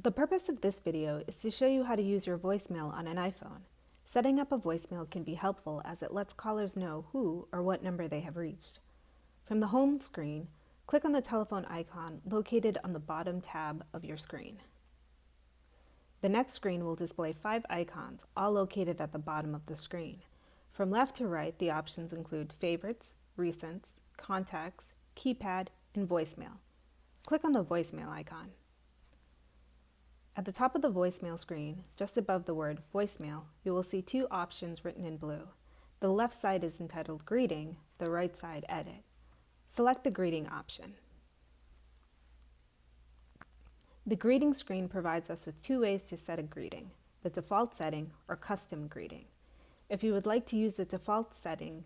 The purpose of this video is to show you how to use your voicemail on an iPhone. Setting up a voicemail can be helpful as it lets callers know who or what number they have reached. From the home screen, click on the telephone icon located on the bottom tab of your screen. The next screen will display five icons, all located at the bottom of the screen. From left to right, the options include Favorites, Recents, Contacts, Keypad, and Voicemail. Click on the voicemail icon. At the top of the voicemail screen, just above the word voicemail, you will see two options written in blue. The left side is entitled Greeting, the right side Edit. Select the Greeting option. The greeting screen provides us with two ways to set a greeting, the default setting or custom greeting. If you would like to use the default setting,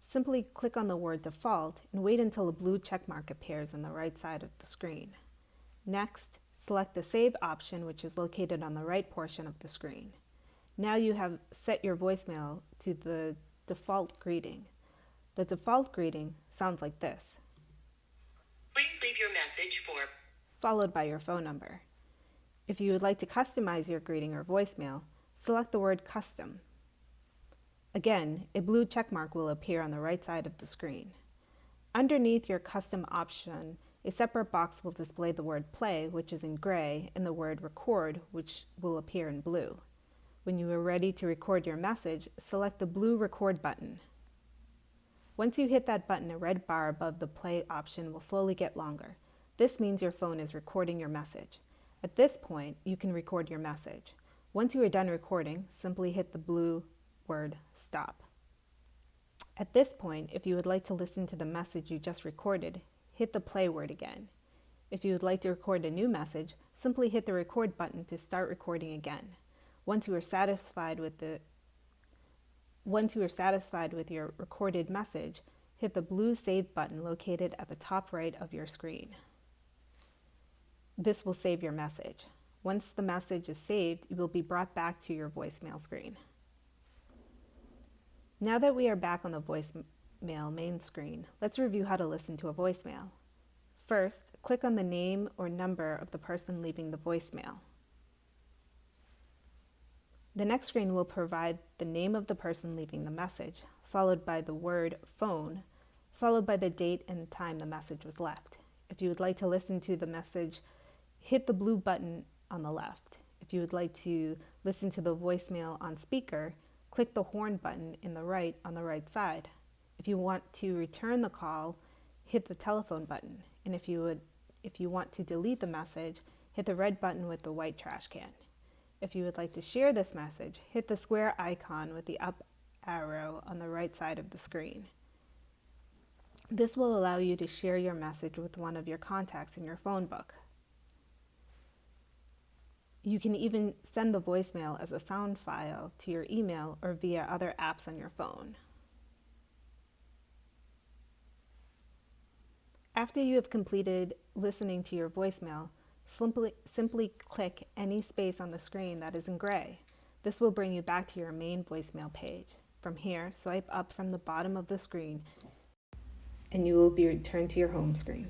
simply click on the word default and wait until a blue checkmark appears on the right side of the screen. Next, Select the Save option, which is located on the right portion of the screen. Now you have set your voicemail to the default greeting. The default greeting sounds like this. Please leave your message for followed by your phone number. If you would like to customize your greeting or voicemail, select the word Custom. Again, a blue checkmark will appear on the right side of the screen. Underneath your custom option a separate box will display the word play, which is in gray, and the word record, which will appear in blue. When you are ready to record your message, select the blue record button. Once you hit that button, a red bar above the play option will slowly get longer. This means your phone is recording your message. At this point, you can record your message. Once you are done recording, simply hit the blue word stop. At this point, if you would like to listen to the message you just recorded, hit the play word again. If you would like to record a new message, simply hit the record button to start recording again. Once you are satisfied with the once you are satisfied with your recorded message, hit the blue Save button located at the top right of your screen. This will save your message. Once the message is saved, you will be brought back to your voicemail screen. Now that we are back on the voice voicemail main screen, let's review how to listen to a voicemail. First, click on the name or number of the person leaving the voicemail. The next screen will provide the name of the person leaving the message, followed by the word phone, followed by the date and time the message was left. If you would like to listen to the message, hit the blue button on the left. If you would like to listen to the voicemail on speaker, click the horn button in the right on the right side. If you want to return the call, hit the telephone button. And if you would if you want to delete the message, hit the red button with the white trash can. If you would like to share this message, hit the square icon with the up arrow on the right side of the screen. This will allow you to share your message with one of your contacts in your phone book. You can even send the voicemail as a sound file to your email or via other apps on your phone. After you have completed listening to your voicemail, simply, simply click any space on the screen that is in gray. This will bring you back to your main voicemail page. From here, swipe up from the bottom of the screen and you will be returned to your home screen.